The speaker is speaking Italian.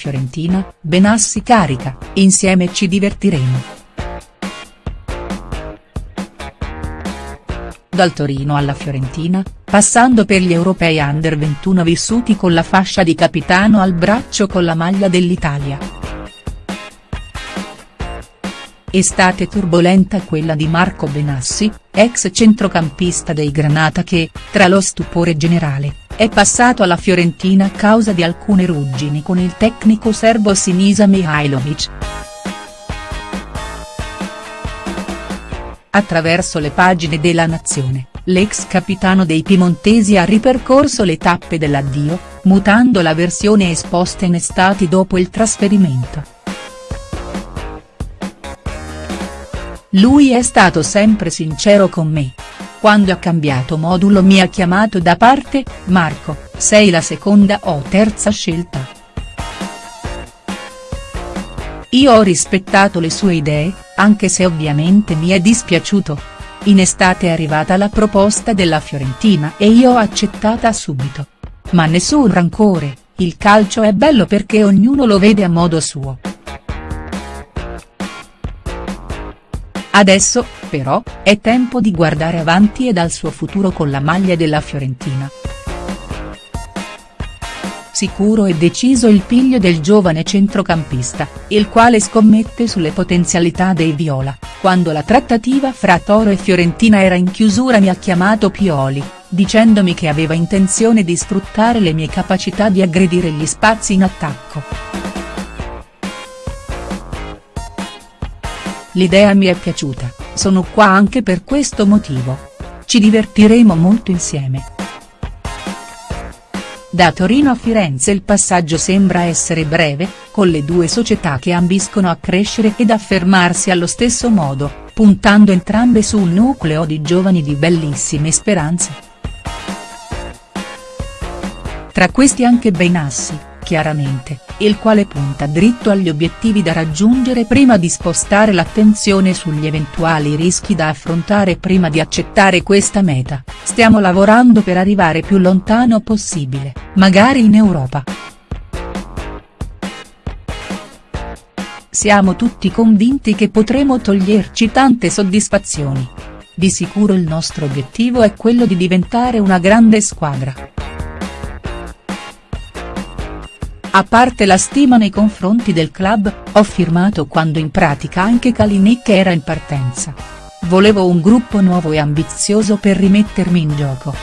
Fiorentina, Benassi carica, insieme ci divertiremo. Dal Torino alla Fiorentina, passando per gli europei under 21 vissuti con la fascia di capitano al braccio con la maglia dell'Italia. Estate turbolenta quella di Marco Benassi, ex centrocampista dei Granata che, tra lo stupore generale, è passato alla Fiorentina a causa di alcune ruggini con il tecnico serbo Sinisa Mihailovic. Attraverso le pagine della Nazione, l'ex capitano dei piemontesi ha ripercorso le tappe dell'addio, mutando la versione esposta in estate dopo il trasferimento. Lui è stato sempre sincero con me. Quando ha cambiato modulo mi ha chiamato da parte, Marco, sei la seconda o terza scelta. Io ho rispettato le sue idee, anche se ovviamente mi è dispiaciuto. In estate è arrivata la proposta della Fiorentina e io ho accettata subito. Ma nessun rancore, il calcio è bello perché ognuno lo vede a modo suo. Adesso, però, è tempo di guardare avanti e dal suo futuro con la maglia della Fiorentina. Sicuro e deciso il piglio del giovane centrocampista, il quale scommette sulle potenzialità dei Viola, quando la trattativa fra Toro e Fiorentina era in chiusura mi ha chiamato Pioli, dicendomi che aveva intenzione di sfruttare le mie capacità di aggredire gli spazi in attacco. L'idea mi è piaciuta, sono qua anche per questo motivo. Ci divertiremo molto insieme. Da Torino a Firenze il passaggio sembra essere breve, con le due società che ambiscono a crescere ed affermarsi allo stesso modo, puntando entrambe su un nucleo di giovani di bellissime speranze. Tra questi anche Benassi, chiaramente, il quale punta dritto agli obiettivi da raggiungere prima di spostare l'attenzione sugli eventuali rischi da affrontare prima di accettare questa meta, stiamo lavorando per arrivare più lontano possibile, magari in Europa. Siamo tutti convinti che potremo toglierci tante soddisfazioni. Di sicuro il nostro obiettivo è quello di diventare una grande squadra. A parte la stima nei confronti del club, ho firmato quando in pratica anche Kalinic era in partenza. Volevo un gruppo nuovo e ambizioso per rimettermi in gioco.